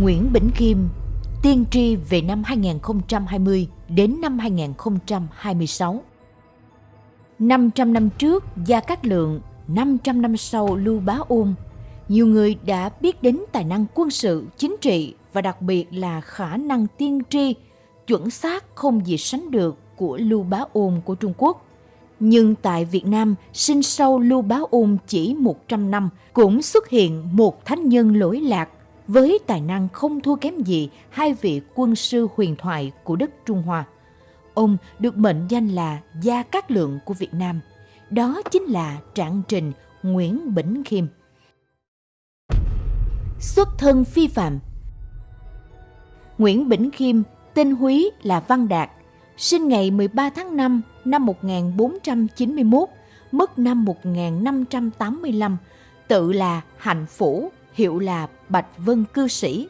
Nguyễn Bỉnh Kim tiên tri về năm 2020 đến năm 2026. 500 năm trước Gia Cát Lượng, 500 năm sau Lưu Bá Ôn, nhiều người đã biết đến tài năng quân sự, chính trị và đặc biệt là khả năng tiên tri chuẩn xác không gì sánh được của Lưu Bá Ôn của Trung Quốc. Nhưng tại Việt Nam, sinh sau Lưu Bá Ôn chỉ 100 năm, cũng xuất hiện một thánh nhân lỗi lạc với tài năng không thua kém gì hai vị quân sư huyền thoại của đất Trung Hoa. Ông được mệnh danh là Gia Cát Lượng của Việt Nam. Đó chính là Trạng Trình Nguyễn Bỉnh Khiêm. Xuất thân phi phạm Nguyễn Bỉnh Khiêm, tên Húy là Văn Đạt, sinh ngày 13 tháng 5 năm 1491, mất năm 1585, tự là Hạnh Phủ, hiệu là Bạch Vân Cư Sĩ.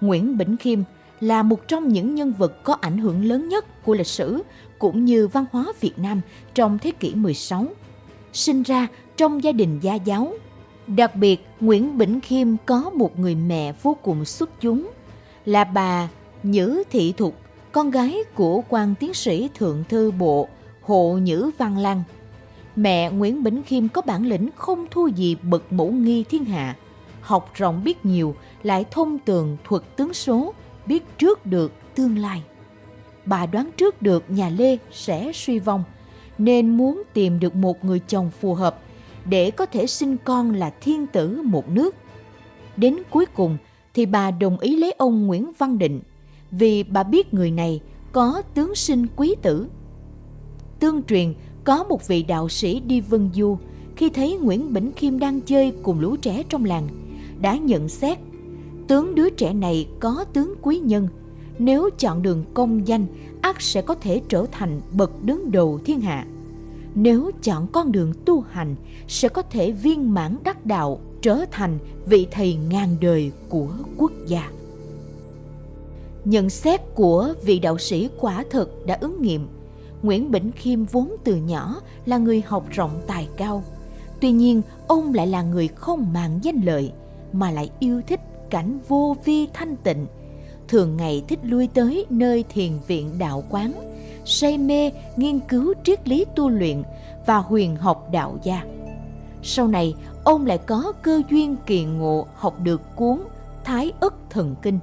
Nguyễn Bỉnh Khiêm là một trong những nhân vật có ảnh hưởng lớn nhất của lịch sử cũng như văn hóa Việt Nam trong thế kỷ 16. Sinh ra trong gia đình gia giáo. Đặc biệt, Nguyễn Bỉnh Khiêm có một người mẹ vô cùng xuất chúng, là bà Nhữ Thị Thục, con gái của quan tiến sĩ thượng thư bộ Hộ Nhữ Văn Lăng. Mẹ Nguyễn Bỉnh Khiêm có bản lĩnh không thua gì bậc mẫu nghi thiên hạ, học rộng biết nhiều, lại thông tường thuật tướng số, biết trước được tương lai. Bà đoán trước được nhà Lê sẽ suy vong, nên muốn tìm được một người chồng phù hợp để có thể sinh con là thiên tử một nước. Đến cuối cùng thì bà đồng ý lấy ông Nguyễn Văn Định vì bà biết người này có tướng sinh quý tử. Tương truyền có một vị đạo sĩ đi vân du khi thấy Nguyễn Bỉnh Khiêm đang chơi cùng lũ trẻ trong làng đã nhận xét. Tướng đứa trẻ này có tướng quý nhân. Nếu chọn đường công danh ắt sẽ có thể trở thành bậc đứng đầu thiên hạ. Nếu chọn con đường tu hành, sẽ có thể viên mãn đắc đạo, trở thành vị thầy ngàn đời của quốc gia. Nhận xét của vị đạo sĩ quả thực đã ứng nghiệm. Nguyễn bỉnh khiêm vốn từ nhỏ là người học rộng tài cao. Tuy nhiên, ông lại là người không màng danh lợi mà lại yêu thích cảnh vô vi thanh tịnh. Thường ngày thích lui tới nơi thiền viện đạo quán, say mê nghiên cứu triết lý tu luyện và huyền học đạo gia. Sau này, ông lại có cơ duyên kỳ ngộ học được cuốn thái ức thần kinh,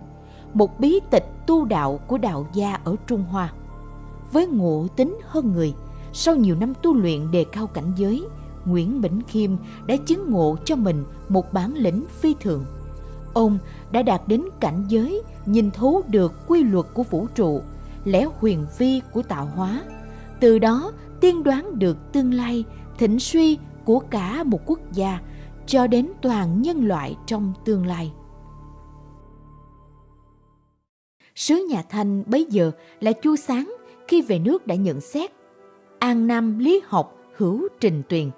một bí tịch tu đạo của đạo gia ở trung hoa. Với ngộ tính hơn người, sau nhiều năm tu luyện đề cao cảnh giới Nguyễn Bỉnh Khiêm đã chứng ngộ cho mình một bản lĩnh phi thường. Ông đã đạt đến cảnh giới nhìn thấu được quy luật của vũ trụ, lẽ huyền vi của tạo hóa. Từ đó tiên đoán được tương lai thịnh suy của cả một quốc gia cho đến toàn nhân loại trong tương lai. Sứ nhà Thanh bấy giờ là Chu Sáng khi về nước đã nhận xét An Nam lý học hữu trình tuyền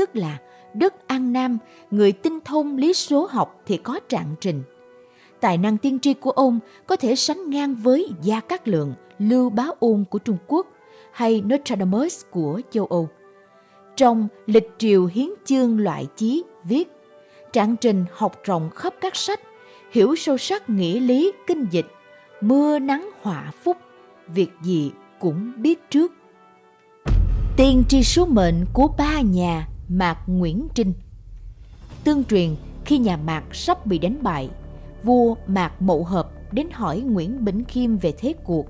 tức là đất An Nam, người tinh thông lý số học thì có trạng trình. Tài năng tiên tri của ông có thể sánh ngang với Gia Cát Lượng, Lưu Bá Ôn của Trung Quốc hay Nostradamus của châu Âu. Trong lịch triều hiến chương loại chí viết, trạng trình học rộng khắp các sách, hiểu sâu sắc nghĩa lý kinh dịch, mưa nắng họa phúc, việc gì cũng biết trước. Tiên tri số mệnh của ba nhà Mạc Nguyễn Trinh. Tương truyền khi nhà Mạc sắp bị đánh bại, vua Mạc Mậu Hợp đến hỏi Nguyễn Bỉnh Khiêm về thế cuộc.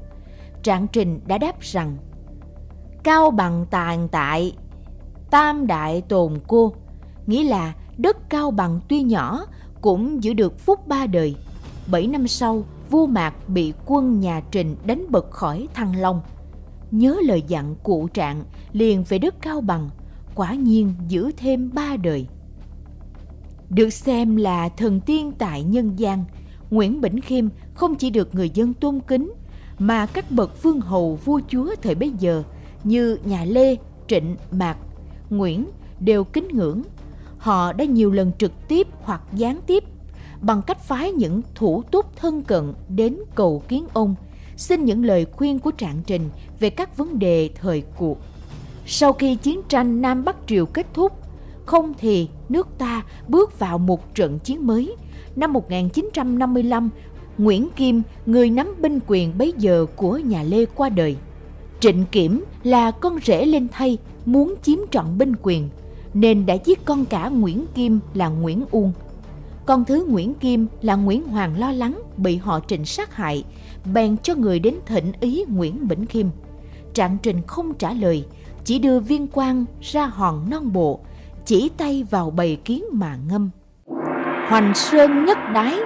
Trạng Trình đã đáp rằng Cao bằng tàn tại, tam đại tồn cô, nghĩa là đất cao bằng tuy nhỏ cũng giữ được phúc ba đời. Bảy năm sau, vua Mạc bị quân nhà Trình đánh bật khỏi Thăng Long. Nhớ lời dặn cụ trạng liền về đất cao bằng, quả nhiên giữ thêm ba đời. Được xem là thần tiên tại nhân gian, Nguyễn Bỉnh Khiêm không chỉ được người dân tôn kính, mà các bậc vương hầu vua chúa thời bấy giờ như nhà Lê, Trịnh, Mạc, Nguyễn đều kính ngưỡng. Họ đã nhiều lần trực tiếp hoặc gián tiếp bằng cách phái những thủ túc thân cận đến cầu kiến ông, xin những lời khuyên của trạng trình về các vấn đề thời cuộc. Sau khi chiến tranh Nam Bắc Triều kết thúc, không thì nước ta bước vào một trận chiến mới, năm 1955, Nguyễn Kim, người nắm binh quyền bấy giờ của nhà Lê qua đời. Trịnh Kiểm là con rể lên thay, muốn chiếm trọn binh quyền, nên đã giết con cả Nguyễn Kim là Nguyễn Uông. Con thứ Nguyễn Kim là Nguyễn Hoàng lo lắng bị họ Trịnh sát hại, bèn cho người đến thỉnh ý Nguyễn Bỉnh kim Trạng Trình không trả lời, chỉ đưa viên quan ra hòn non bộ, chỉ tay vào bầy kiến mà ngâm. Hoành sơn nhất đái,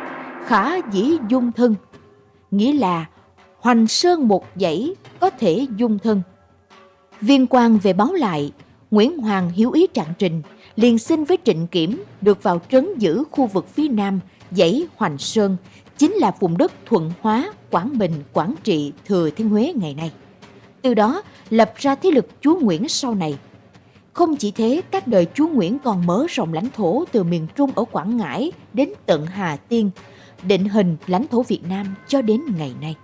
khả dĩ dung thân. Nghĩa là hoành sơn một dãy có thể dung thân. Viên quan về báo lại, Nguyễn Hoàng hiếu ý trạng trình, liền xin với Trịnh Kiểm được vào trấn giữ khu vực phía nam dãy Hoành Sơn, chính là vùng đất Thuận Hóa, Quảng Bình, Quảng Trị, Thừa Thiên Huế ngày nay. Từ đó lập ra thế lực chúa Nguyễn sau này. Không chỉ thế, các đời chúa Nguyễn còn mở rộng lãnh thổ từ miền Trung ở Quảng Ngãi đến tận Hà Tiên, định hình lãnh thổ Việt Nam cho đến ngày nay.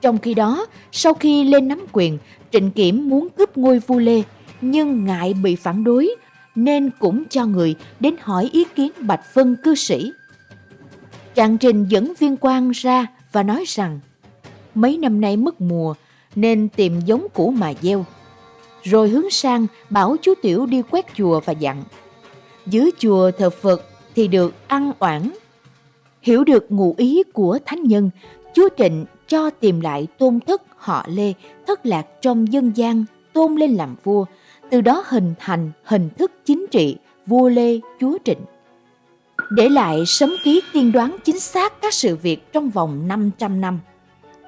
Trong khi đó, sau khi lên nắm quyền, Trịnh Kiểm muốn cướp ngôi vua Lê, nhưng ngại bị phản đối, nên cũng cho người đến hỏi ý kiến Bạch Vân cư sĩ. Trạng Trình dẫn viên quan ra và nói rằng mấy năm nay mất mùa nên tìm giống cũ mà gieo. Rồi hướng sang bảo chú Tiểu đi quét chùa và dặn. Dưới chùa thờ Phật thì được ăn oản. Hiểu được ngụ ý của thánh nhân, chúa Trịnh cho tìm lại tôn thất họ Lê thất lạc trong dân gian tôn lên làm vua, từ đó hình thành hình thức chính trị vua Lê chúa Trịnh. Để lại sấm ký tiên đoán chính xác các sự việc trong vòng 500 năm.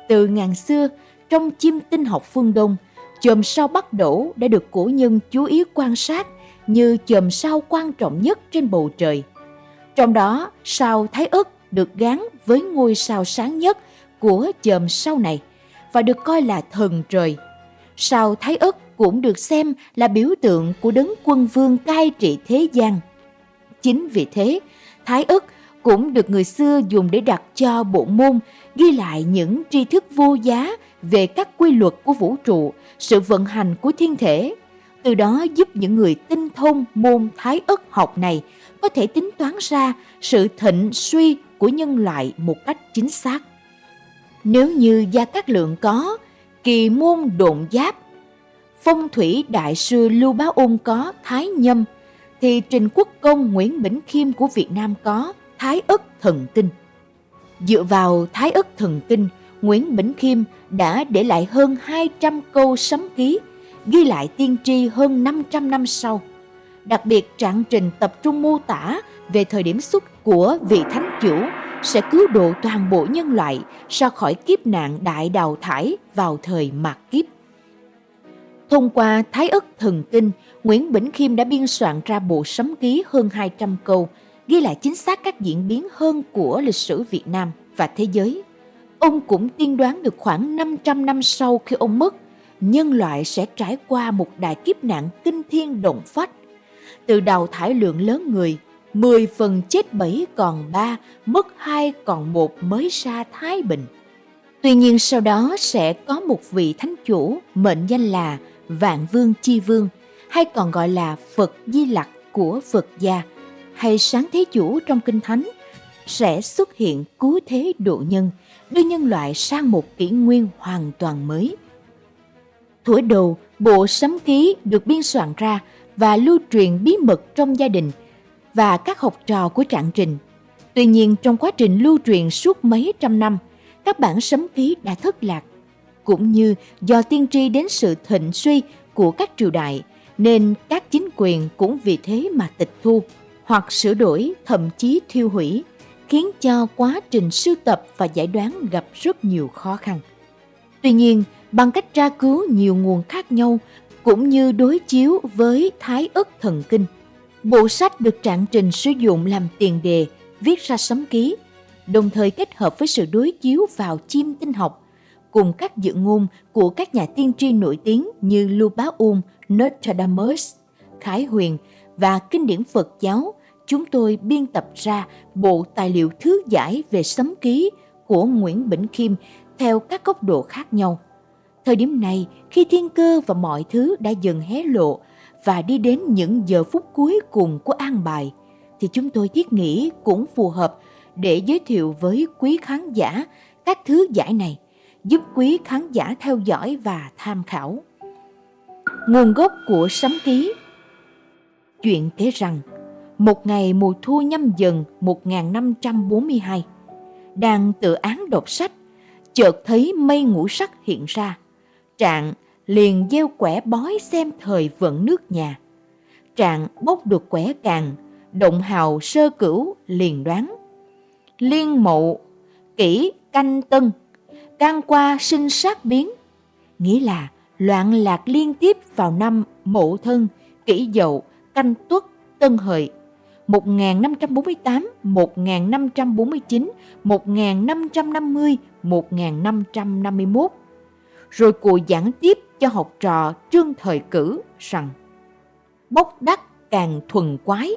Từ ngàn xưa, trong chim tinh học phương Đông, chòm sao bắt đổ đã được cổ nhân chú ý quan sát như chòm sao quan trọng nhất trên bầu trời. Trong đó, sao Thái Ức được gắn với ngôi sao sáng nhất của chòm sao này và được coi là thần trời. Sao Thái Ức cũng được xem là biểu tượng của đấng quân vương cai trị thế gian. Chính vì thế, Thái Ức cũng được người xưa dùng để đặt cho bộ môn ghi lại những tri thức vô giá về các quy luật của vũ trụ, sự vận hành của thiên thể. Từ đó giúp những người tinh thông môn thái ất học này có thể tính toán ra sự thịnh suy của nhân loại một cách chính xác. Nếu như Gia Cát Lượng có kỳ môn độn giáp, phong thủy đại sư Lưu Bá Ôn có thái nhâm, thì Trình Quốc Công Nguyễn Bỉnh Khiêm của Việt Nam có thái ất thần tinh. Dựa vào thái ất thần tinh, Nguyễn Bỉnh Khiêm đã để lại hơn 200 câu sấm ký, ghi lại tiên tri hơn 500 năm sau. Đặc biệt trạng trình tập trung mô tả về thời điểm xuất của vị thánh chủ sẽ cứu độ toàn bộ nhân loại ra khỏi kiếp nạn đại đào thải vào thời mạt kiếp. Thông qua Thái ức thần kinh, Nguyễn Bỉnh Khiêm đã biên soạn ra bộ sấm ký hơn 200 câu, ghi lại chính xác các diễn biến hơn của lịch sử Việt Nam và thế giới. Ông cũng tiên đoán được khoảng 500 năm sau khi ông mất, nhân loại sẽ trải qua một đại kiếp nạn kinh thiên động phách. Từ đầu thải lượng lớn người, 10 phần chết 7 còn 3, mất 2 còn 1 mới ra Thái Bình. Tuy nhiên sau đó sẽ có một vị thánh chủ mệnh danh là Vạn Vương Chi Vương hay còn gọi là Phật Di Lặc của Phật gia hay Sáng Thế Chủ trong Kinh Thánh sẽ xuất hiện cứu thế độ nhân, đưa nhân loại sang một kỷ nguyên hoàn toàn mới. Thuở đầu, bộ sấm ký được biên soạn ra và lưu truyền bí mật trong gia đình và các học trò của Trạng Trình. Tuy nhiên trong quá trình lưu truyền suốt mấy trăm năm, các bản sấm ký đã thất lạc. Cũng như do tiên tri đến sự thịnh suy của các triều đại, nên các chính quyền cũng vì thế mà tịch thu hoặc sửa đổi thậm chí thiêu hủy khiến cho quá trình sưu tập và giải đoán gặp rất nhiều khó khăn. Tuy nhiên, bằng cách tra cứu nhiều nguồn khác nhau cũng như đối chiếu với Thái ức thần kinh, bộ sách được trạng trình sử dụng làm tiền đề viết ra sấm ký, đồng thời kết hợp với sự đối chiếu vào chim tinh học cùng các dự ngôn của các nhà tiên tri nổi tiếng như Lưu Bá Um, Nostradamus, Khải Huyền và kinh điển Phật giáo chúng tôi biên tập ra bộ tài liệu thứ giải về sấm ký của Nguyễn Bỉnh Khiêm theo các góc độ khác nhau. Thời điểm này, khi thiên cơ và mọi thứ đã dần hé lộ và đi đến những giờ phút cuối cùng của an bài, thì chúng tôi thiết nghĩ cũng phù hợp để giới thiệu với quý khán giả các thứ giải này, giúp quý khán giả theo dõi và tham khảo. Nguồn gốc của sấm ký Chuyện kể rằng, một ngày mùa thu nhâm dần 1542, đang tự án đọc sách, chợt thấy mây ngũ sắc hiện ra. Trạng liền gieo quẻ bói xem thời vận nước nhà. Trạng bốc được quẻ càng, động hào sơ cửu liền đoán. Liên mộ, kỷ canh tân, can qua sinh sát biến, nghĩa là loạn lạc liên tiếp vào năm mộ thân, kỷ dậu, canh tuất, tân hợi, 1548, 1549, 1550, 1551. Rồi cụ giảng tiếp cho học trò trương thời cử rằng bốc đắc càng thuần quái,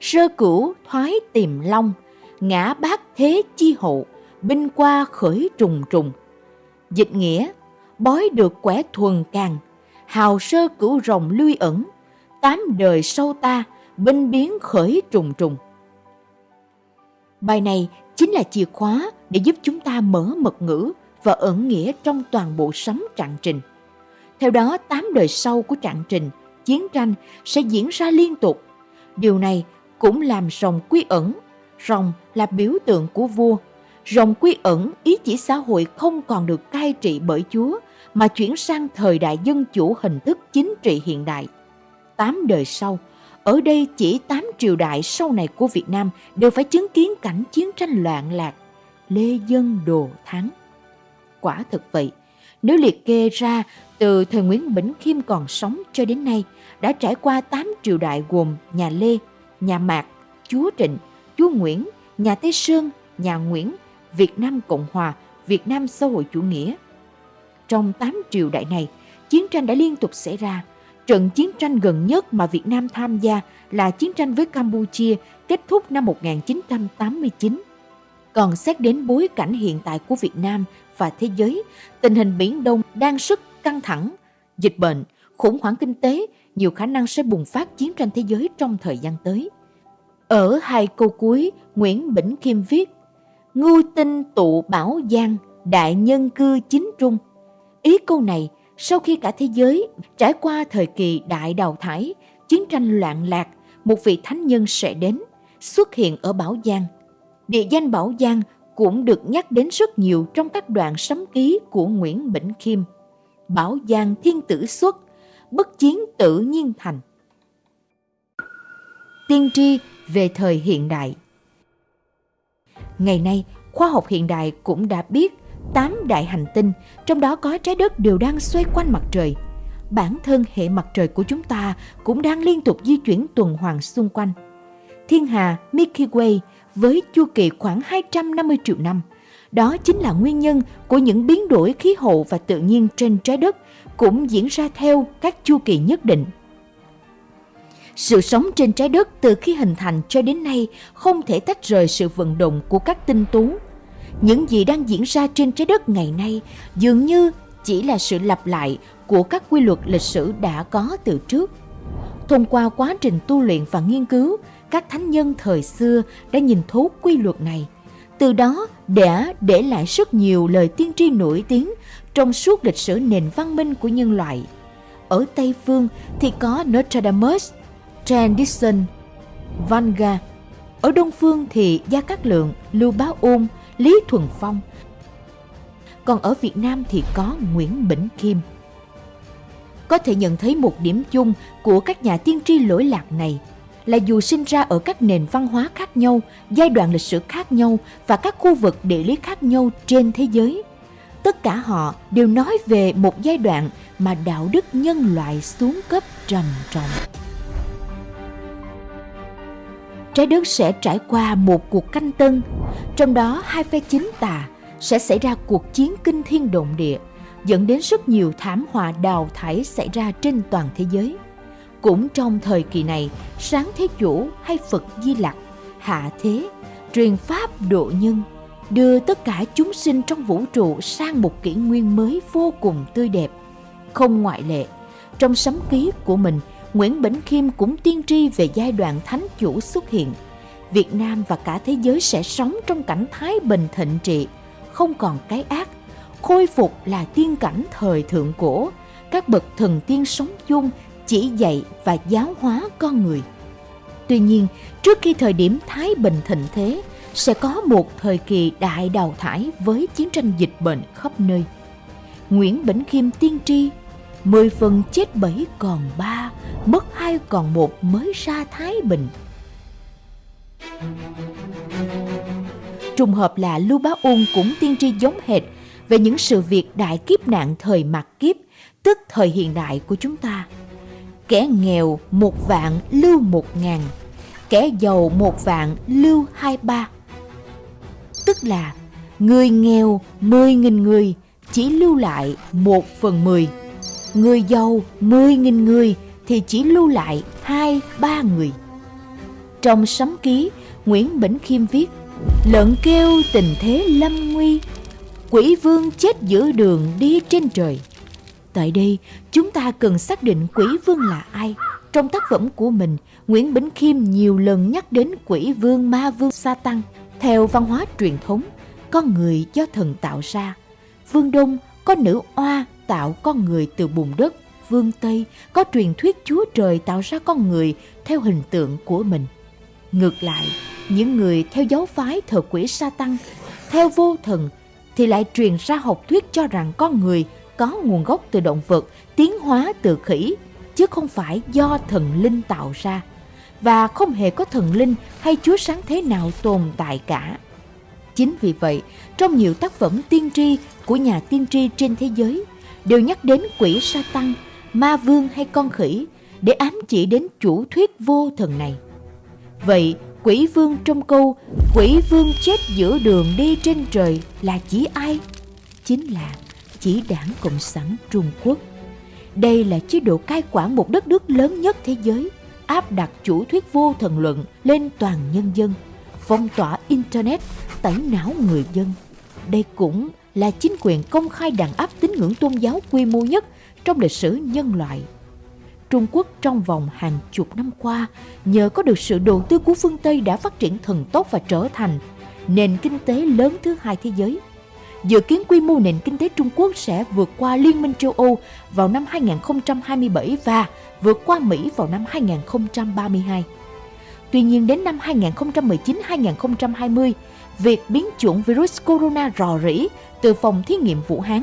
sơ cửu thoái tìm long, ngã bát thế chi hậu, binh qua khởi trùng trùng. Dịch nghĩa, bói được quẻ thuần càng, hào sơ cửu rồng lui ẩn, tám đời sâu ta, binh biến khởi trùng trùng. Bài này chính là chìa khóa để giúp chúng ta mở mật ngữ và ẩn nghĩa trong toàn bộ sấm trạng trình. Theo đó, tám đời sau của trạng trình, chiến tranh sẽ diễn ra liên tục. Điều này cũng làm rồng quy ẩn. Rồng là biểu tượng của vua. Rồng quy ẩn ý chỉ xã hội không còn được cai trị bởi Chúa, mà chuyển sang thời đại dân chủ hình thức chính trị hiện đại. Tám đời sau, ở đây chỉ tám triều đại sau này của Việt Nam đều phải chứng kiến cảnh chiến tranh loạn lạc, lê dân đồ thắng. Quả thực vậy, nếu liệt kê ra từ thời Nguyễn Bỉnh Khiêm còn sống cho đến nay, đã trải qua tám triều đại gồm nhà Lê, nhà Mạc, chúa Trịnh, chúa Nguyễn, nhà Tây Sơn, nhà Nguyễn, Việt Nam Cộng Hòa, Việt Nam xã hội chủ nghĩa. Trong tám triều đại này, chiến tranh đã liên tục xảy ra, Trận chiến tranh gần nhất mà Việt Nam tham gia là chiến tranh với Campuchia kết thúc năm 1989. Còn xét đến bối cảnh hiện tại của Việt Nam và thế giới, tình hình Biển Đông đang rất căng thẳng, dịch bệnh, khủng hoảng kinh tế, nhiều khả năng sẽ bùng phát chiến tranh thế giới trong thời gian tới. Ở hai câu cuối, Nguyễn Bỉnh Khiêm viết Ngưu tinh tụ bảo giang, đại nhân cư chính trung. Ý câu này sau khi cả thế giới trải qua thời kỳ đại đào thải, chiến tranh loạn lạc, một vị thánh nhân sẽ đến, xuất hiện ở Bảo Giang. Địa danh Bảo Giang cũng được nhắc đến rất nhiều trong các đoạn sấm ký của Nguyễn Bỉnh Khiêm. Bảo Giang thiên tử xuất, bất chiến tự nhiên thành. Tiên tri về thời hiện đại Ngày nay, khoa học hiện đại cũng đã biết tám đại hành tinh, trong đó có trái đất đều đang xoay quanh mặt trời. Bản thân hệ mặt trời của chúng ta cũng đang liên tục di chuyển tuần hoàn xung quanh. Thiên hà Milky Way với chu kỳ khoảng 250 triệu năm. Đó chính là nguyên nhân của những biến đổi khí hậu và tự nhiên trên trái đất cũng diễn ra theo các chu kỳ nhất định. Sự sống trên trái đất từ khi hình thành cho đến nay không thể tách rời sự vận động của các tinh tú những gì đang diễn ra trên trái đất ngày nay dường như chỉ là sự lặp lại của các quy luật lịch sử đã có từ trước. Thông qua quá trình tu luyện và nghiên cứu, các thánh nhân thời xưa đã nhìn thấu quy luật này. Từ đó đã để lại rất nhiều lời tiên tri nổi tiếng trong suốt lịch sử nền văn minh của nhân loại. Ở Tây Phương thì có Nostradamus, Tradition, Vanga. Ở Đông Phương thì Gia Cát Lượng, Lưu Bá Ôn, Lý Thuần Phong. Còn ở Việt Nam thì có Nguyễn Bỉnh Kim. Có thể nhận thấy một điểm chung của các nhà tiên tri lỗi lạc này là dù sinh ra ở các nền văn hóa khác nhau, giai đoạn lịch sử khác nhau và các khu vực địa lý khác nhau trên thế giới, tất cả họ đều nói về một giai đoạn mà đạo đức nhân loại xuống cấp trầm trọng trái đất sẽ trải qua một cuộc canh tân, trong đó hai phe chính tà sẽ xảy ra cuộc chiến kinh thiên động địa, dẫn đến rất nhiều thảm họa đào thải xảy ra trên toàn thế giới. Cũng trong thời kỳ này, sáng thế chủ hay Phật Di Lặc, hạ thế, truyền pháp độ nhân, đưa tất cả chúng sinh trong vũ trụ sang một kỷ nguyên mới vô cùng tươi đẹp. Không ngoại lệ, trong sấm ký của mình, Nguyễn Bỉnh Khiêm cũng tiên tri về giai đoạn thánh chủ xuất hiện. Việt Nam và cả thế giới sẽ sống trong cảnh thái bình thịnh trị, không còn cái ác, khôi phục là tiên cảnh thời thượng cổ, các bậc thần tiên sống chung chỉ dạy và giáo hóa con người. Tuy nhiên, trước khi thời điểm thái bình thịnh thế, sẽ có một thời kỳ đại đào thải với chiến tranh dịch bệnh khắp nơi. Nguyễn Bỉnh Khiêm tiên tri, mười phần chết bảy còn ba, mất hai còn một mới ra Thái Bình. Trùng hợp là Lưu Bá Ung cũng tiên tri giống hệt về những sự việc đại kiếp nạn thời mặt kiếp, tức thời hiện đại của chúng ta. Kẻ nghèo một vạn lưu một ngàn, kẻ giàu một vạn lưu hai ba. Tức là người nghèo mười nghìn người chỉ lưu lại một phần mười. Người giàu mười nghìn người thì chỉ lưu lại hai ba người. Trong sấm ký, Nguyễn Bỉnh Khiêm viết Lợn kêu tình thế lâm nguy Quỷ vương chết giữa đường đi trên trời Tại đây, chúng ta cần xác định quỷ vương là ai. Trong tác phẩm của mình, Nguyễn Bỉnh Khiêm nhiều lần nhắc đến quỷ vương ma vương sa tăng. Theo văn hóa truyền thống, con người do thần tạo ra. Vương Đông có nữ oa tạo con người từ bùn đất. Vương Tây có truyền thuyết Chúa Trời tạo ra con người theo hình tượng của mình. Ngược lại, những người theo giáo phái thờ quỷ sa tăng, theo vô thần thì lại truyền ra học thuyết cho rằng con người có nguồn gốc từ động vật, tiến hóa từ khỉ, chứ không phải do thần linh tạo ra. Và không hề có thần linh hay chúa sáng thế nào tồn tại cả. Chính vì vậy, trong nhiều tác phẩm tiên tri của nhà tiên tri trên thế giới đều nhắc đến quỷ sa tăng, ma vương hay con khỉ để ám chỉ đến chủ thuyết vô thần này. Vậy, quỷ vương trong câu quỷ vương chết giữa đường đi trên trời là chỉ ai? Chính là chỉ đảng Cộng sản Trung Quốc. Đây là chế độ cai quản một đất nước lớn nhất thế giới, áp đặt chủ thuyết vô thần luận lên toàn nhân dân, phong tỏa Internet, tẩy não người dân. Đây cũng là chính quyền công khai đàn áp tín ngưỡng tôn giáo quy mô nhất trong lịch sử nhân loại. Trung Quốc trong vòng hàng chục năm qua, nhờ có được sự đầu tư của phương Tây đã phát triển thần tốc và trở thành nền kinh tế lớn thứ hai thế giới. Dự kiến quy mô nền kinh tế Trung Quốc sẽ vượt qua Liên minh châu Âu vào năm 2027 và vượt qua Mỹ vào năm 2032. Tuy nhiên đến năm 2019-2020, việc biến chủng virus corona rò rỉ từ phòng thí nghiệm Vũ Hán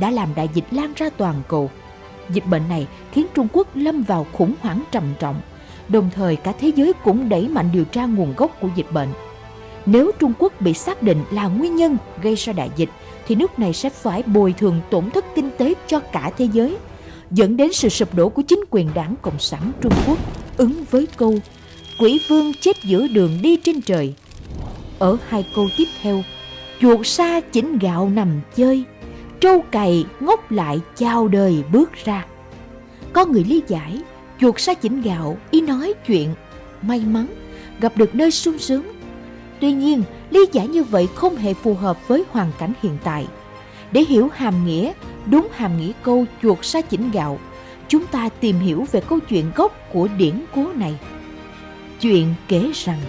đã làm đại dịch lan ra toàn cầu. Dịch bệnh này khiến Trung Quốc lâm vào khủng hoảng trầm trọng, đồng thời cả thế giới cũng đẩy mạnh điều tra nguồn gốc của dịch bệnh. Nếu Trung Quốc bị xác định là nguyên nhân gây ra đại dịch, thì nước này sẽ phải bồi thường tổn thất kinh tế cho cả thế giới, dẫn đến sự sụp đổ của chính quyền đảng Cộng sản Trung Quốc, ứng với câu Quỷ vương chết giữa đường đi trên trời. Ở hai câu tiếp theo, chuột sa chỉnh gạo nằm chơi, trâu cày ngốc lại chào đời bước ra. Có người lý giải, chuột sa chỉnh gạo ý nói chuyện may mắn gặp được nơi sung sướng Tuy nhiên, lý giải như vậy không hề phù hợp với hoàn cảnh hiện tại. Để hiểu hàm nghĩa, đúng hàm nghĩa câu chuột sa chỉnh gạo, chúng ta tìm hiểu về câu chuyện gốc của điển cố này. Chuyện kể rằng,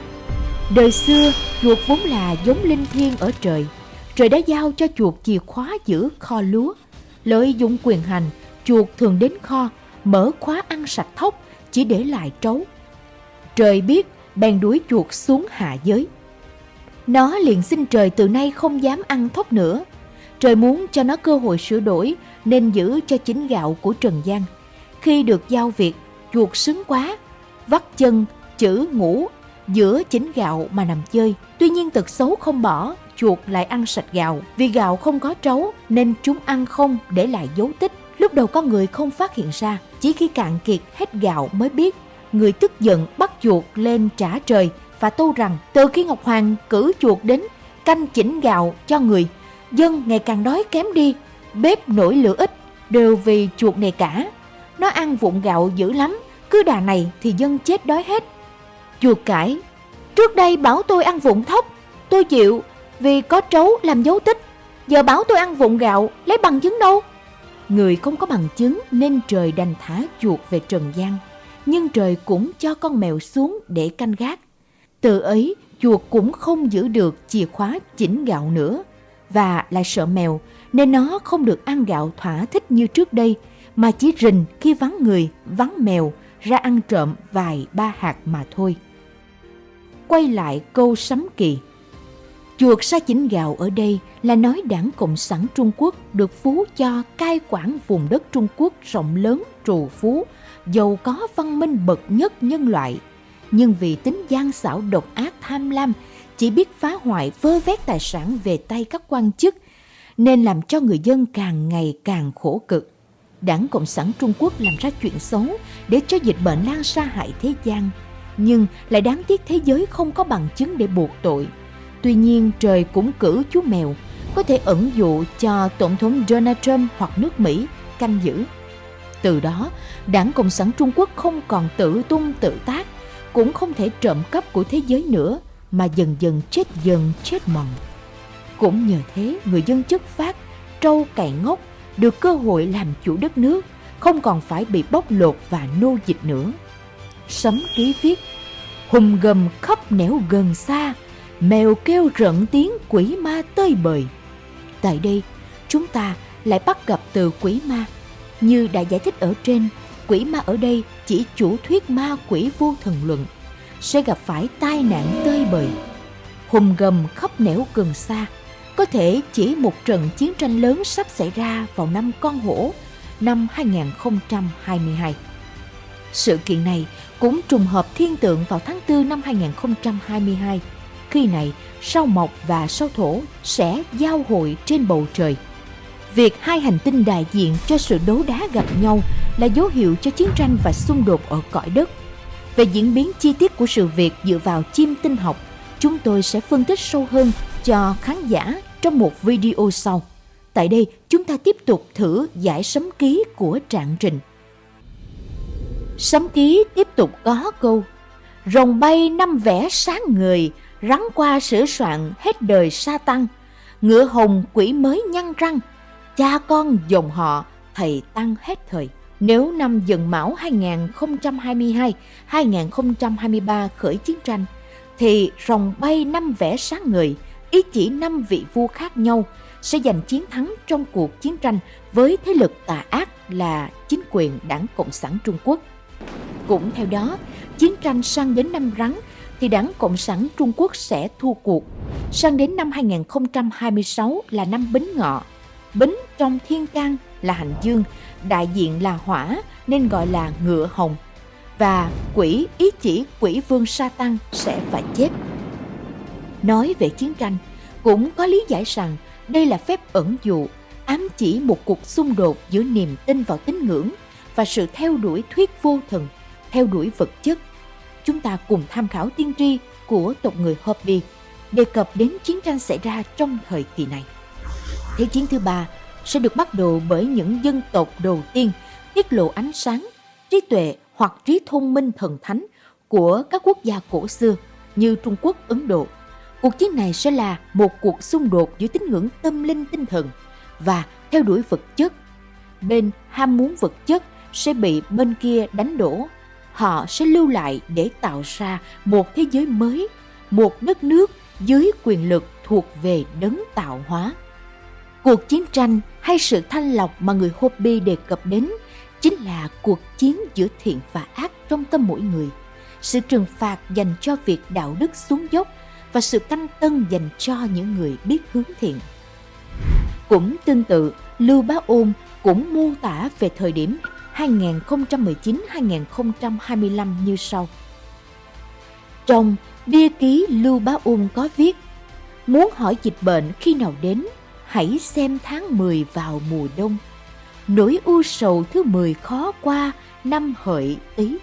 đời xưa chuột vốn là giống linh thiêng ở trời. Trời đã giao cho chuột chìa khóa giữ kho lúa. Lợi dụng quyền hành, chuột thường đến kho, mở khóa ăn sạch thóc, chỉ để lại trấu. Trời biết, bèn đuổi chuột xuống hạ giới. Nó liền xin trời từ nay không dám ăn thóc nữa. Trời muốn cho nó cơ hội sửa đổi nên giữ cho chính gạo của Trần gian. Khi được giao việc, chuột sướng quá, vắt chân, chữ ngủ giữa chính gạo mà nằm chơi. Tuy nhiên tật xấu không bỏ, chuột lại ăn sạch gạo. Vì gạo không có trấu nên chúng ăn không để lại dấu tích. Lúc đầu con người không phát hiện ra, chỉ khi cạn kiệt hết gạo mới biết. Người tức giận bắt chuột lên trả trời và tâu rằng từ khi Ngọc Hoàng cử chuột đến canh chỉnh gạo cho người, dân ngày càng đói kém đi, bếp nổi lửa ít, đều vì chuột này cả. Nó ăn vụn gạo dữ lắm, cứ đà này thì dân chết đói hết. Chuột cãi, trước đây bảo tôi ăn vụn thóc, tôi chịu vì có trấu làm dấu tích. Giờ bảo tôi ăn vụn gạo, lấy bằng chứng đâu? Người không có bằng chứng nên trời đành thả chuột về trần gian. Nhưng trời cũng cho con mèo xuống để canh gác. Từ ấy, chuột cũng không giữ được chìa khóa chỉnh gạo nữa và lại sợ mèo nên nó không được ăn gạo thỏa thích như trước đây mà chỉ rình khi vắng người, vắng mèo ra ăn trộm vài ba hạt mà thôi. Quay lại câu sấm kỳ. Chuột sa chỉnh gạo ở đây là nói đảng Cộng sản Trung Quốc được phú cho cai quản vùng đất Trung Quốc rộng lớn trù phú, giàu có văn minh bậc nhất nhân loại. Nhưng vì tính gian xảo độc ác tham lam, chỉ biết phá hoại vơ vét tài sản về tay các quan chức, nên làm cho người dân càng ngày càng khổ cực. Đảng Cộng sản Trung Quốc làm ra chuyện xấu để cho dịch bệnh lan xa hại thế gian, nhưng lại đáng tiếc thế giới không có bằng chứng để buộc tội. Tuy nhiên trời cũng cử chú mèo có thể ẩn dụ cho Tổng thống Donald Trump hoặc nước Mỹ canh giữ. Từ đó, Đảng Cộng sản Trung Quốc không còn tự tung tự tác, cũng không thể trộm cắp của thế giới nữa, mà dần dần chết dần chết mòn. Cũng nhờ thế, người dân chất phát, trâu cày ngốc được cơ hội làm chủ đất nước, không còn phải bị bóc lột và nô dịch nữa. Sấm ký viết, hùng gầm khắp nẻo gần xa, mèo kêu rợn tiếng quỷ ma tơi bời. Tại đây, chúng ta lại bắt gặp từ quỷ ma. Như đã giải thích ở trên, quỷ ma ở đây chỉ chủ thuyết ma quỷ vô thần luận, sẽ gặp phải tai nạn tơi bời. Hùng gầm khắp nẻo gần xa, có thể chỉ một trận chiến tranh lớn sắp xảy ra vào năm con hổ năm 2022. Sự kiện này cũng trùng hợp thiên tượng vào tháng 4 năm 2022. Khi này, sao mộc và sao thổ sẽ giao hội trên bầu trời. Việc hai hành tinh đại diện cho sự đấu đá gặp nhau là dấu hiệu cho chiến tranh và xung đột ở cõi đất. Về diễn biến chi tiết của sự việc dựa vào chim tinh học, chúng tôi sẽ phân tích sâu hơn cho khán giả trong một video sau. Tại đây, chúng ta tiếp tục thử giải sấm ký của Trạng Trình. Sấm ký tiếp tục có câu Rồng bay năm vẽ sáng người, rắn qua sửa soạn hết đời sa tăng. Ngựa hồng quỷ mới nhăn răng, cha con dòng họ thầy tăng hết thời. Nếu năm dần mão 2022-2023 khởi chiến tranh, thì rồng bay năm vẽ sáng người – ý chỉ năm vị vua khác nhau sẽ giành chiến thắng trong cuộc chiến tranh với thế lực tà ác là chính quyền đảng Cộng sản Trung Quốc. Cũng theo đó, chiến tranh sang đến năm rắn thì đảng Cộng sản Trung Quốc sẽ thua cuộc. Sang đến năm 2026 là năm Bính Ngọ. Bính trong thiên can là hành dương, đại diện là hỏa nên gọi là ngựa hồng. Và quỷ ý chỉ quỷ vương sa tăng sẽ phải chết. Nói về chiến tranh, cũng có lý giải rằng đây là phép ẩn dụ, ám chỉ một cuộc xung đột giữa niềm tin vào tín ngưỡng và sự theo đuổi thuyết vô thần, theo đuổi vật chất. Chúng ta cùng tham khảo tiên tri của tộc người Hopi đề cập đến chiến tranh xảy ra trong thời kỳ này. Thế chiến thứ ba sẽ được bắt đầu bởi những dân tộc đầu tiên tiết lộ ánh sáng, trí tuệ hoặc trí thông minh thần thánh của các quốc gia cổ xưa như Trung Quốc, Ấn Độ, Cuộc chiến này sẽ là một cuộc xung đột giữa tín ngưỡng tâm linh tinh thần và theo đuổi vật chất. Bên ham muốn vật chất sẽ bị bên kia đánh đổ. Họ sẽ lưu lại để tạo ra một thế giới mới, một đất nước dưới quyền lực thuộc về đấng tạo hóa. Cuộc chiến tranh hay sự thanh lọc mà người Hopi đề cập đến chính là cuộc chiến giữa thiện và ác trong tâm mỗi người. Sự trừng phạt dành cho việc đạo đức xuống dốc và sự canh tân dành cho những người biết hướng thiện. Cũng tương tự, Lưu Bá Ôn cũng mô tả về thời điểm 2019-2025 như sau. Trong bia ký Lưu Bá Ung có viết Muốn hỏi dịch bệnh khi nào đến, hãy xem tháng 10 vào mùa đông. Nỗi u sầu thứ 10 khó qua năm hợi tý.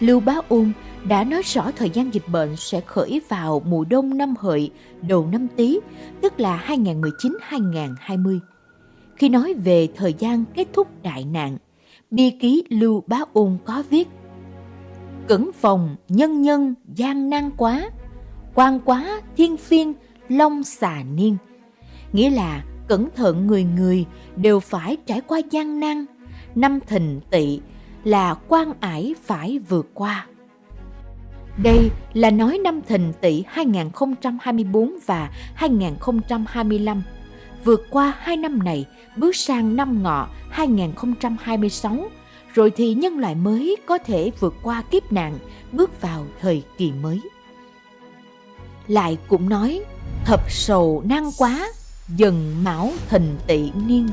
Lưu Bá Ung đã nói rõ thời gian dịch bệnh sẽ khởi vào mùa đông năm hợi đầu năm tý, tức là 2019-2020. Khi nói về thời gian kết thúc đại nạn, bi ký Lưu Bá Ôn có viết Cẩn phòng nhân nhân gian nan quá, quan quá thiên phiên long xà niên. Nghĩa là cẩn thận người người đều phải trải qua gian nan, năm thình tỵ là quan ải phải vượt qua Đây là nói năm thìn tỵ 2024 và 2025. Vượt qua hai năm này, bước sang năm ngọ 2026, rồi thì nhân loại mới có thể vượt qua kiếp nạn, bước vào thời kỳ mới. Lại cũng nói, thập sầu nan quá, dần mão thình tỵ niên.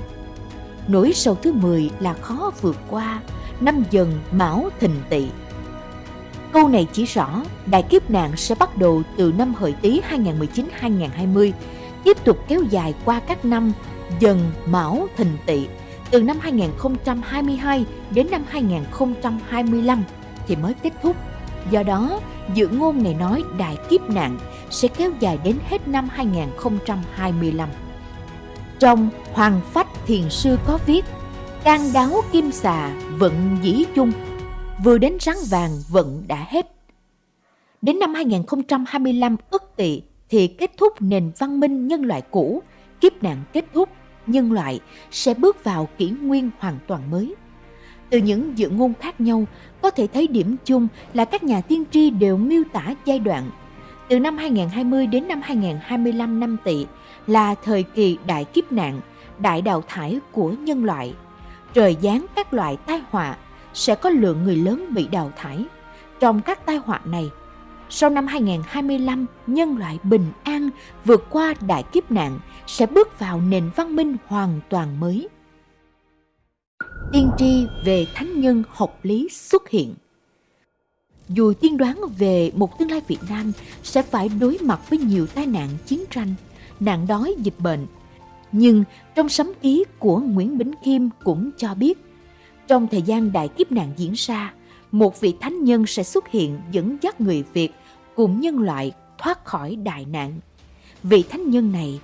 Nỗi sầu thứ 10 là khó vượt qua, năm dần mão thình tỵ Câu này chỉ rõ đại kiếp nạn sẽ bắt đầu từ năm Hợi Tý 2019-2020, tiếp tục kéo dài qua các năm Dần, Mão, Thìn Tỵ từ năm 2022 đến năm 2025 thì mới kết thúc. Do đó, dự ngôn này nói đại kiếp nạn sẽ kéo dài đến hết năm 2025. Trong Hoàng Phách Thiền Sư có viết Can đáo kim xà vận dĩ chung vừa đến rắn vàng vận đã hết. Đến năm 2025 ức tỵ thì kết thúc nền văn minh nhân loại cũ, kiếp nạn kết thúc, nhân loại sẽ bước vào kỷ nguyên hoàn toàn mới. Từ những dự ngôn khác nhau, có thể thấy điểm chung là các nhà tiên tri đều miêu tả giai đoạn từ năm 2020 đến năm 2025 năm tỵ là thời kỳ đại kiếp nạn, đại đào thải của nhân loại. Trời giáng các loại tai họa sẽ có lượng người lớn bị đào thải. Trong các tai họa này, sau năm 2025, nhân loại bình an vượt qua đại kiếp nạn sẽ bước vào nền văn minh hoàn toàn mới. Tiên tri về thánh nhân học lý xuất hiện dù tiên đoán về một tương lai Việt Nam sẽ phải đối mặt với nhiều tai nạn chiến tranh, nạn đói, dịch bệnh, nhưng trong sấm ký của Nguyễn Bính Kim cũng cho biết trong thời gian đại kiếp nạn diễn ra, một vị thánh nhân sẽ xuất hiện dẫn dắt người Việt cùng nhân loại thoát khỏi đại nạn. Vị thánh nhân này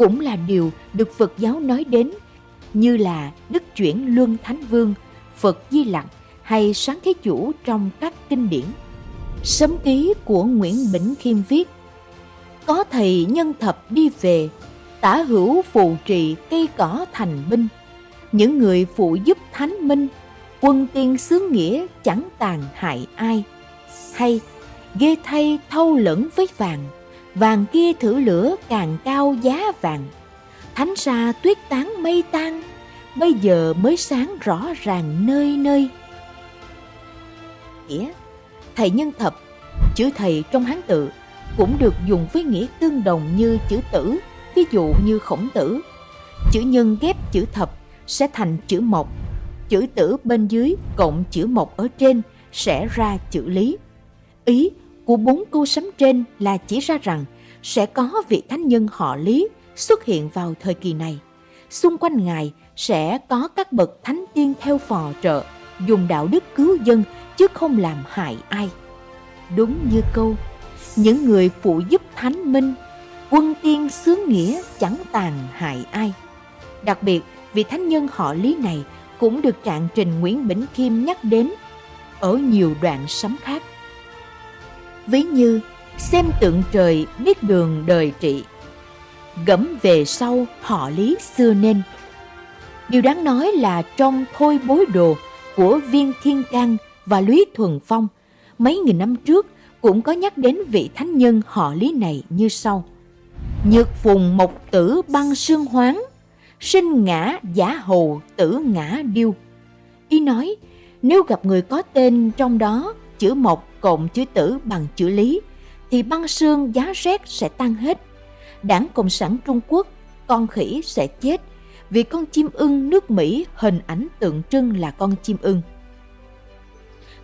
cũng là điều được Phật giáo nói đến như là Đức Chuyển Luân Thánh Vương, Phật Di Lặc hay Sáng Thế Chủ trong các kinh điển. Sấm ký của Nguyễn Bỉnh Khiêm viết Có thầy nhân thập đi về, tả hữu phù trì cây cỏ thành binh – những người phụ giúp thánh minh quân tiên xứ nghĩa chẳng tàn hại ai hay ghê thay thâu lẫn với vàng vàng kia thử lửa càng cao giá vàng thánh xa tuyết tán mây tan, bây giờ mới sáng rõ ràng nơi nơi nghĩa, thầy nhân thập, chữ thầy trong hán tự cũng được dùng với nghĩa tương đồng như chữ tử ví dụ như khổng tử chữ nhân ghép chữ thập sẽ thành chữ mộc. Chữ tử bên dưới cộng chữ mộc ở trên sẽ ra chữ lý. Ý của bốn câu sấm trên là chỉ ra rằng sẽ có vị thánh nhân họ Lý xuất hiện vào thời kỳ này. Xung quanh Ngài sẽ có các bậc thánh tiên theo phò trợ, dùng đạo đức cứu dân chứ không làm hại ai. Đúng như câu, những người phụ giúp thánh minh, quân tiên xướng nghĩa chẳng tàn hại ai. Đặc biệt, vị thánh nhân họ Lý này cũng được trạng trình Nguyễn Bỉnh kim nhắc đến ở nhiều đoạn sấm khác. Ví như xem tượng trời biết đường đời trị, gẫm về sau họ Lý xưa nên. Điều đáng nói là trong Thôi bối đồ của Viên Thiên Cang và Lý Thuần Phong, mấy nghìn năm trước cũng có nhắc đến vị thánh nhân họ Lý này như sau. Nhược phùng mộc tử băng sương hoáng, sinh ngã giả hồ tử ngã điêu. Y nói, nếu gặp người có tên trong đó chữ mộc cộng chữ tử bằng chữ lý, thì băng xương giá rét sẽ tăng hết. Đảng Cộng sản Trung Quốc, con khỉ sẽ chết vì con chim ưng nước Mỹ hình ảnh tượng trưng là con chim ưng.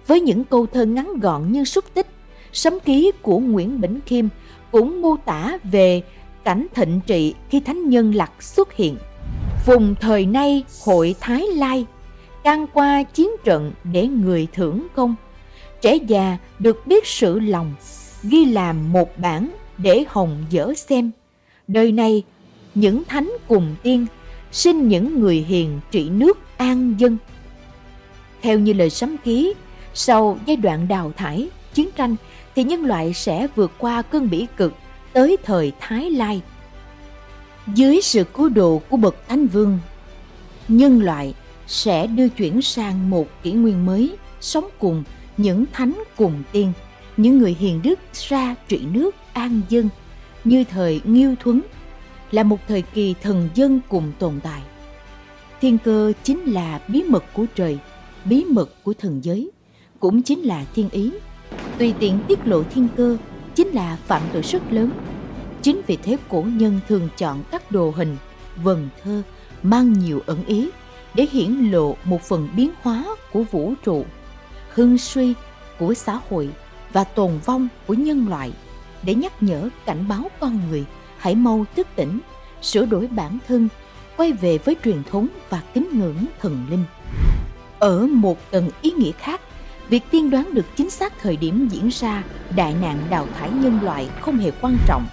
Với những câu thơ ngắn gọn như xúc tích, sấm ký của Nguyễn Bỉnh Khiêm cũng mô tả về cảnh thịnh trị khi thánh nhân lặc xuất hiện Vùng thời nay hội Thái Lai can qua chiến trận để người thưởng công. Trẻ già được biết sự lòng, ghi làm một bản để hồng dở xem. Đời này, những thánh cùng tiên, sinh những người hiền trị nước an dân. Theo như lời sấm ký, sau giai đoạn đào thải, chiến tranh thì nhân loại sẽ vượt qua cơn bỉ cực tới thời Thái Lai – dưới sự cứu độ của bậc thánh vương, nhân loại sẽ đưa chuyển sang một kỷ nguyên mới, sống cùng những thánh cùng tiên, những người hiền đức ra trị nước an dân như thời Nghiêu Thuấn là một thời kỳ thần dân cùng tồn tại. Thiên cơ chính là bí mật của trời, bí mật của thần giới, cũng chính là thiên ý. Tùy tiện tiết lộ thiên cơ chính là phạm tội rất lớn. Chính vì thế cổ nhân thường chọn các đồ hình, vần thơ mang nhiều ẩn ý để hiển lộ một phần biến hóa của vũ trụ, hưng suy của xã hội và tồn vong của nhân loại để nhắc nhở cảnh báo con người hãy mau thức tỉnh, sửa đổi bản thân, quay về với truyền thống và kính ngưỡng thần linh. Ở một tầng ý nghĩa khác, việc tiên đoán được chính xác thời điểm diễn ra đại nạn đào thải nhân loại không hề quan trọng.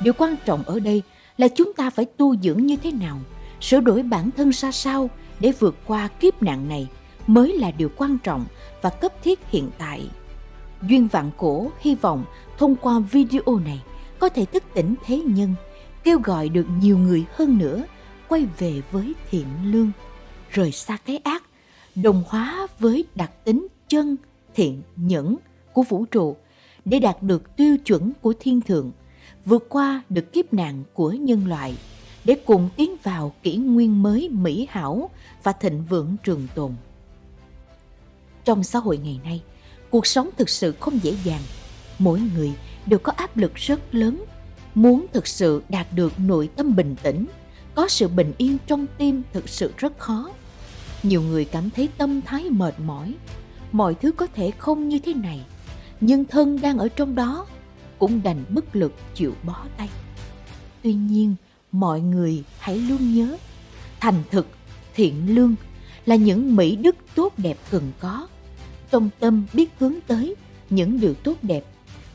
Điều quan trọng ở đây là chúng ta phải tu dưỡng như thế nào, sửa đổi bản thân ra sao để vượt qua kiếp nạn này mới là điều quan trọng và cấp thiết hiện tại. Duyên Vạn Cổ hy vọng thông qua video này có thể thức tỉnh thế nhân, kêu gọi được nhiều người hơn nữa quay về với thiện lương, rời xa cái ác, đồng hóa với đặc tính chân, thiện, nhẫn của vũ trụ để đạt được tiêu chuẩn của thiên thượng, vượt qua được kiếp nạn của nhân loại để cùng tiến vào kỷ nguyên mới mỹ hảo và thịnh vượng trường tồn. Trong xã hội ngày nay, cuộc sống thực sự không dễ dàng. Mỗi người đều có áp lực rất lớn. Muốn thực sự đạt được nội tâm bình tĩnh, có sự bình yên trong tim thực sự rất khó. Nhiều người cảm thấy tâm thái mệt mỏi, mọi thứ có thể không như thế này, nhưng thân đang ở trong đó cũng đành bất lực chịu bó tay. Tuy nhiên, mọi người hãy luôn nhớ, thành thực, thiện lương là những mỹ đức tốt đẹp cần có. Trong tâm biết hướng tới những điều tốt đẹp,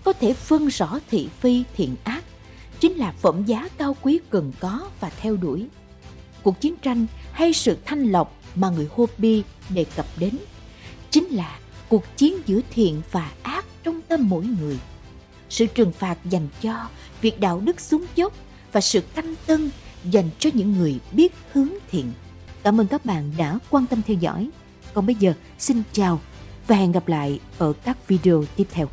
có thể phân rõ thị phi thiện ác, chính là phẩm giá cao quý cần có và theo đuổi. Cuộc chiến tranh hay sự thanh lọc mà người Hopi đề cập đến chính là cuộc chiến giữa thiện và ác trong tâm mỗi người. Sự trừng phạt dành cho việc đạo đức xuống dốc và sự canh tân dành cho những người biết hướng thiện. Cảm ơn các bạn đã quan tâm theo dõi. Còn bây giờ, xin chào và hẹn gặp lại ở các video tiếp theo.